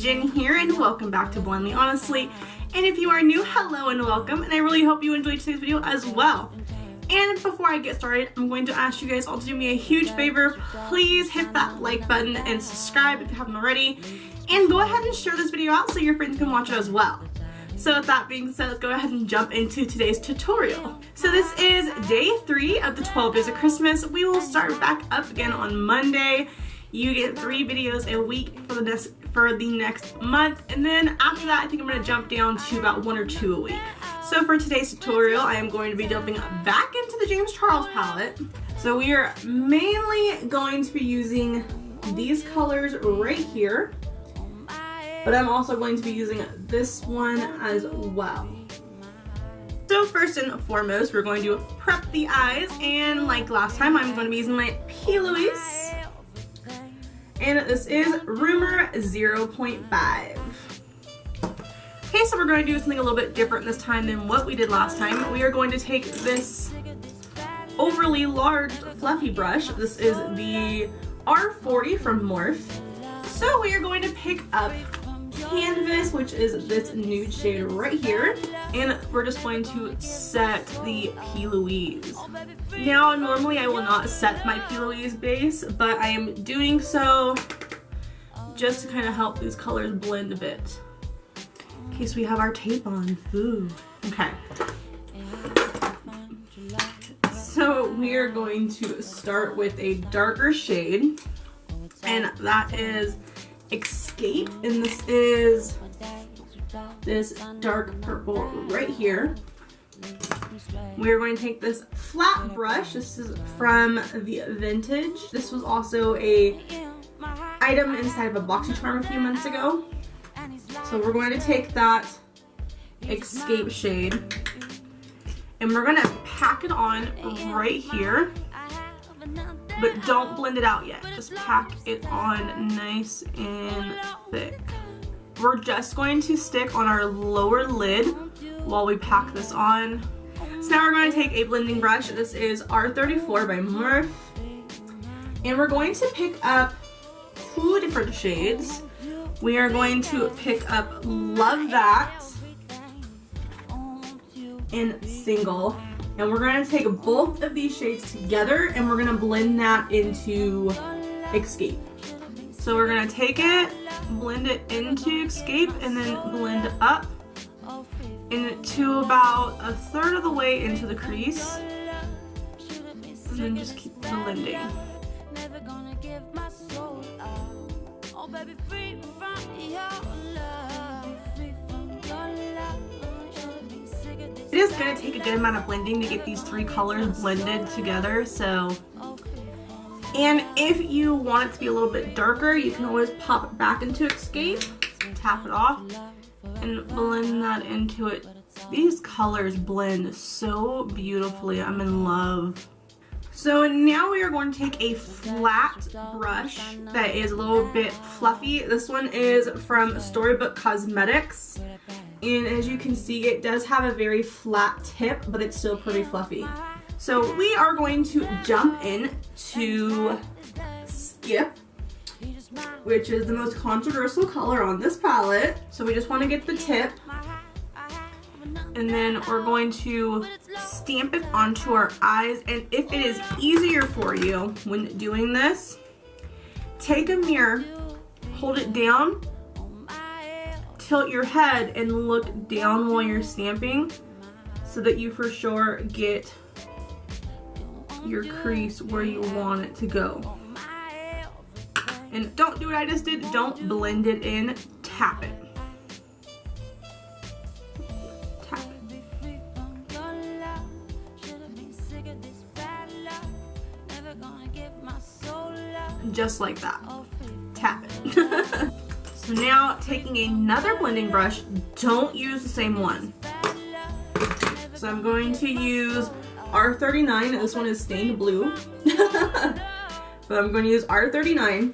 Jen here and welcome back to Blindly Honestly. And if you are new, hello and welcome. And I really hope you enjoyed today's video as well. And before I get started, I'm going to ask you guys all to do me a huge favor. Please hit that like button and subscribe if you haven't already. And go ahead and share this video out so your friends can watch it as well. So with that being said, let's go ahead and jump into today's tutorial. So this is day three of the 12 days of Christmas. We will start back up again on Monday. You get three videos a week for the next for the next month and then after that I think I'm to jump down to about one or two a week. So for today's tutorial I am going to be jumping back into the James Charles palette. So we are mainly going to be using these colors right here but I'm also going to be using this one as well. So first and foremost, we're going to prep the eyes, and like last time, I'm going to be using my P. Louise and this is Rumor 0.5. Okay, so we're going to do something a little bit different this time than what we did last time. We are going to take this overly large fluffy brush. This is the R40 from Morphe. So we are going to pick up canvas, which is this nude shade right here. And we're just going to set the P. Louise. Now, normally I will not set my P. Louise base, but I am doing so just to kind of help these colors blend a bit. In case we have our tape on. Ooh. Okay. So we are going to start with a darker shade, and that is Escape, and this is this dark purple right here. We're going to take this flat brush. This is from the Vintage. This was also a item inside of a BoxyCharm a few months ago. So we're going to take that Escape shade and we're going to pack it on right here but don't blend it out yet. Just pack it on nice and thick. We're just going to stick on our lower lid while we pack this on. So now we're going to take a blending brush. This is R34 by Morphe. And we're going to pick up two different shades. We are going to pick up Love That and single and we're going to take both of these shades together and we're going to blend that into Escape. So we're going to take it, blend it into Escape, and then blend up into about a third of the way into the crease. And then just keep blending. It is going to take a good amount of blending to get these three colors blended together, so... And if you want it to be a little bit darker, you can always pop it back into Escape, tap it off, and blend that into it. These colors blend so beautifully. I'm in love. So now we are going to take a flat brush that is a little bit fluffy. This one is from Storybook Cosmetics and as you can see it does have a very flat tip but it's still pretty fluffy. So we are going to jump in to skip which is the most controversial color on this palette. So we just want to get the tip. And then we're going to stamp it onto our eyes. And if it is easier for you when doing this take a mirror hold it down tilt your head and look down while you're stamping so that you for sure get your crease where you want it to go. And don't do what I just did, don't blend it in, tap it. Tap it. Just like that. Tap it. So now taking another blending brush, don't use the same one. So I'm going to use R39, this one is stained blue. but I'm going to use R39.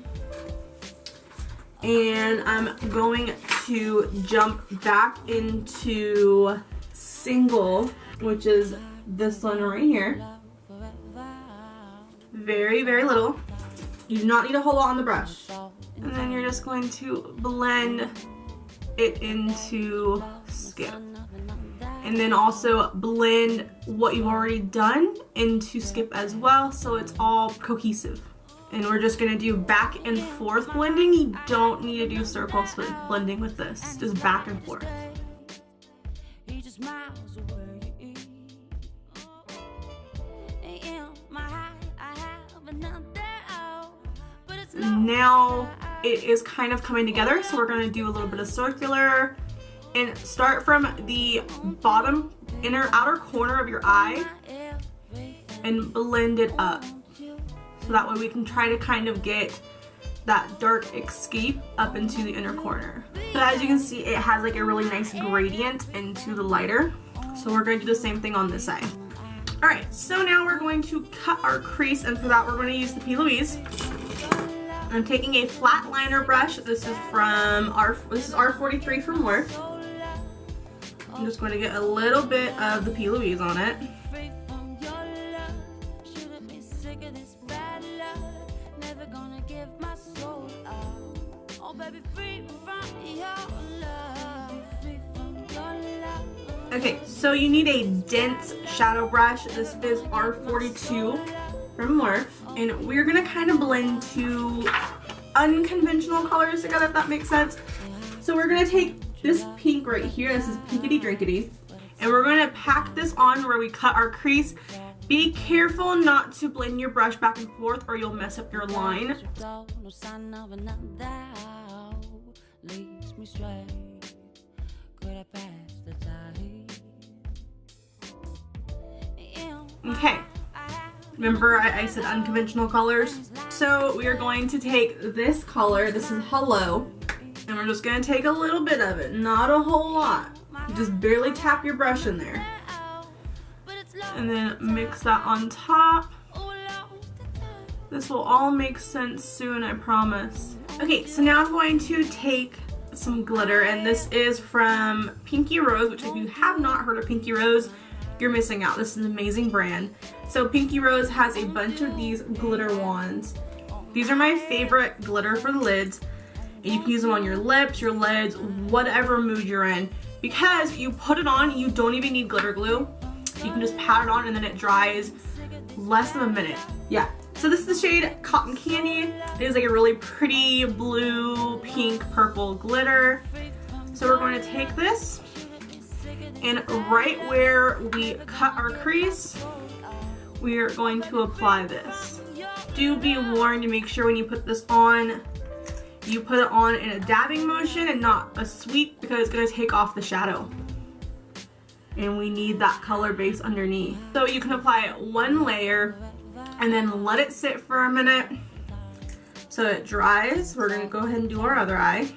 And I'm going to jump back into single, which is this one right here. Very, very little. You do not need a whole lot on the brush. And then you're just going to blend it into Skip. And then also blend what you've already done into Skip as well so it's all cohesive. And we're just gonna do back and forth blending. You don't need to do circle blending with this, just back and forth. Now it is kind of coming together, so we're gonna do a little bit of circular and start from the bottom inner outer corner of your eye and blend it up. So that way we can try to kind of get that dark escape up into the inner corner. So as you can see, it has like a really nice gradient into the lighter. So we're going to do the same thing on this side. All right, so now we're going to cut our crease and for that we're going to use the P. Louise. I'm taking a flat liner brush. This is from our, this is R43 from Morphe. I'm just going to get a little bit of the P. Louise on it. Okay, so you need a dense shadow brush. This is R42 from Morphe. And we're gonna kind of blend two unconventional colors together, if that makes sense. So we're gonna take this pink right here, this is Pinkity Drinkity, and we're gonna pack this on where we cut our crease. Be careful not to blend your brush back and forth or you'll mess up your line. Okay, remember I, I, said unconventional colors? So we are going to take this color, this is Hello, and we're just going to take a little bit of it, not a whole lot. Just barely tap your brush in there. And then mix that on top. This will all make sense soon, I promise. Okay, so now I'm going to take some glitter, and this is from Pinky Rose, which if you have not heard of Pinky Rose, you're missing out. This is an amazing brand. So Pinky Rose has a bunch of these glitter wands. These are my favorite glitter for the lids. And you can use them on your lips, your lids, whatever mood you're in. Because you put it on, you don't even need glitter glue. You can just pat it on and then it dries less than a minute. Yeah. So this is the shade Cotton Candy. It is like a really pretty blue, pink, purple glitter. So we're going to take this and right where we cut our crease, we are going to apply this. Do be warned to make sure when you put this on, you put it on in a dabbing motion and not a sweep because it's gonna take off the shadow. And we need that color base underneath. So you can apply one layer and then let it sit for a minute so it dries. We're gonna go ahead and do our other eye.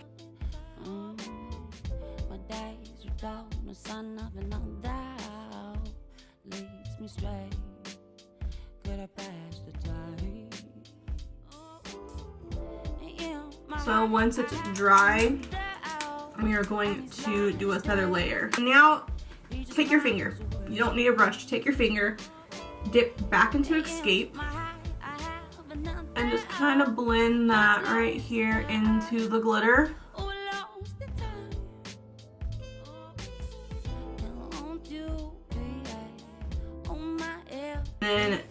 So once it's dry, we are going to do another layer. Now, take your finger. You don't need a brush. Take your finger, dip back into Escape, and just kind of blend that right here into the glitter.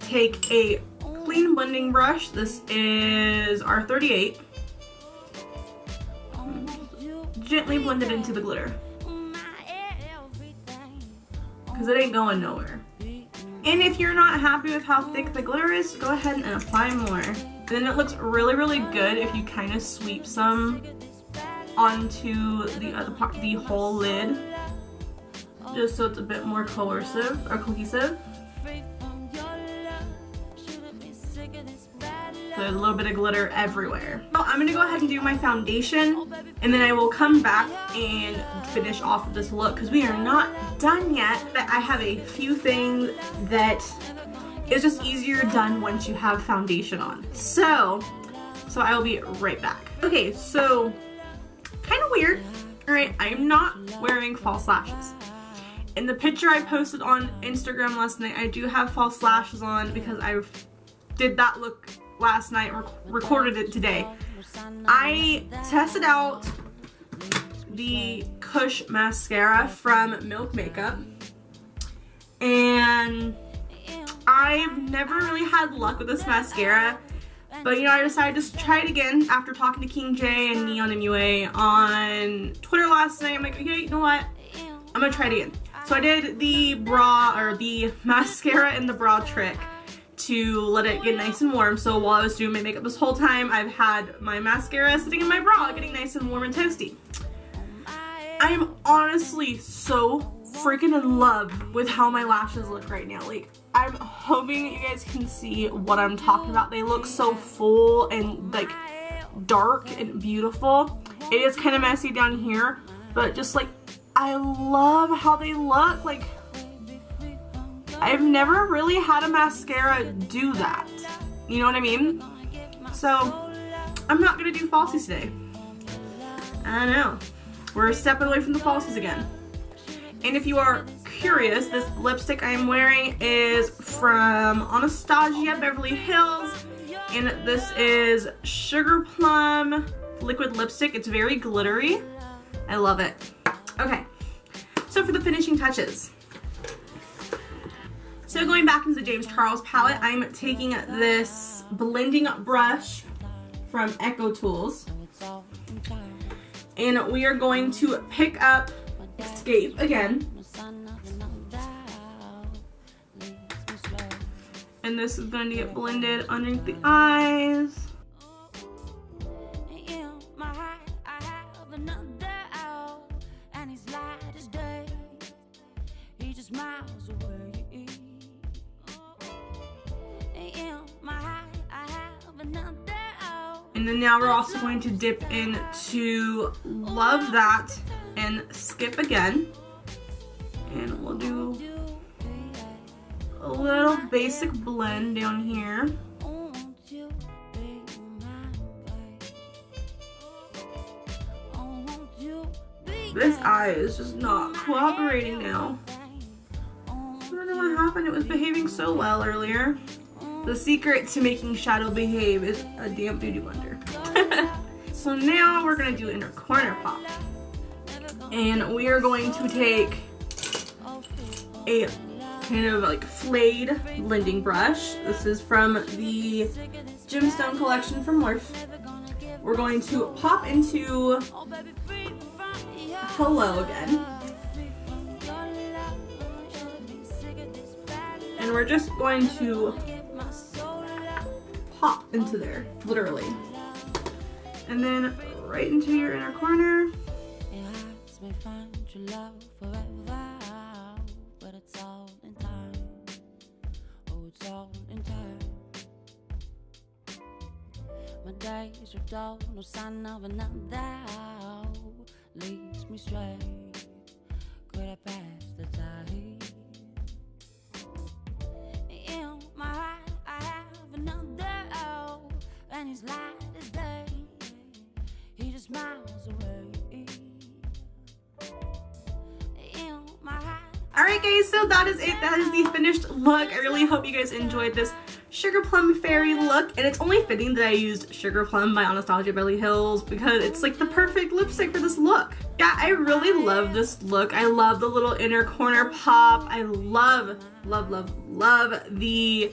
Take a clean blending brush. This is R38 gently blend it into the glitter. Because it ain't going nowhere. And if you're not happy with how thick the glitter is, go ahead and apply more. Then it looks really, really good if you kind of sweep some onto the other part, the whole lid. Just so it's a bit more coercive or cohesive. A little bit of glitter everywhere. So I'm gonna go ahead and do my foundation and then I will come back and finish off this look because we are not done yet. But I have a few things that is just easier done once you have foundation on. So, so I will be right back. Okay, so kind of weird. All right, I am not wearing false lashes. In the picture I posted on Instagram last night, I do have false lashes on because I did that look last night, rec recorded it today. I tested out the Kush mascara from Milk Makeup and I've never really had luck with this mascara but you know I decided to try it again after talking to King J and Neon MUA on Twitter last night. I'm like okay you know what? I'm gonna try it again. So I did the bra or the mascara and the bra trick to let it get nice and warm. So while I was doing my makeup this whole time, I've had my mascara sitting in my bra getting nice and warm and toasty. I am honestly so freaking in love with how my lashes look right now. Like, I'm hoping you guys can see what I'm talking about. They look so full and like dark and beautiful. It is kind of messy down here, but just like, I love how they look. Like, I've never really had a mascara do that. You know what I mean? So, I'm not going to do falsies today. I know. We're stepping away from the falsies again. And if you are curious, this lipstick I'm wearing is from Anastasia Beverly Hills. And this is Sugar Plum liquid lipstick. It's very glittery. I love it. Okay, so for the finishing touches. So going back into the James Charles palette, I'm taking this blending brush from EcoTools. And we are going to pick up Escape again. And this is going to get blended underneath the eyes. We're also going to dip into Love That and Skip Again. And we'll do a little basic blend down here. This eye is just not cooperating now. I don't know what happened. It was behaving so well earlier. The secret to making shadow behave is a damp beauty blender. So now we're to do inner corner pop. And we are going to take a kind of like flayed blending brush. This is from the Gemstone collection from Morphe. We're going to pop into Hello again. And we're just going to pop into there, literally. And then right into your inner corner. Oh, my days are dull, no sign of another leads me straight. Could I pass the tide? In my heart, I have another, and he's light as day. Just miles away. Alright guys, so that is it. That is the finished look. I really hope you guys enjoyed this Sugar Plum Fairy look. And it's only fitting that I used Sugar Plum by Anastasia Beverly Hills because it's like the perfect lipstick for this look. Yeah, I really love this look. I love the little inner corner pop. I love, love, love, love the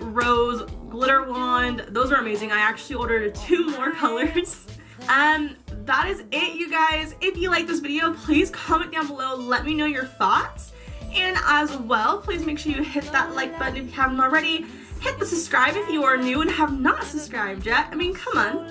rose glitter wand. Those are amazing. I actually ordered two more colors. Um, that is it, you guys. If you like this video, please comment down below. Let me know your thoughts. And as well, please make sure you hit that like button if you haven't already. Hit the subscribe if you are new and have not subscribed yet. I mean, come on.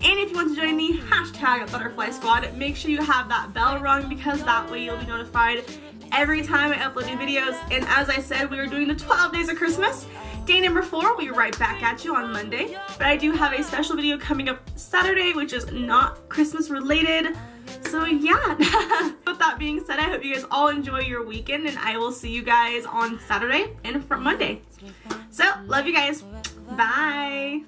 And if you want to join the hashtag Butterfly Squad, make sure you have that bell rung because that way you'll be notified every time I upload new videos. And as I said, we are doing the 12 days of Christmas. Day number four, we'll be right back at you on Monday. But I do have a special video coming up Saturday, which is not Christmas related. So yeah, with that being said, I hope you guys all enjoy your weekend and I will see you guys on Saturday and from Monday. So, love you guys. Bye.